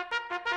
Ha ha ha ha!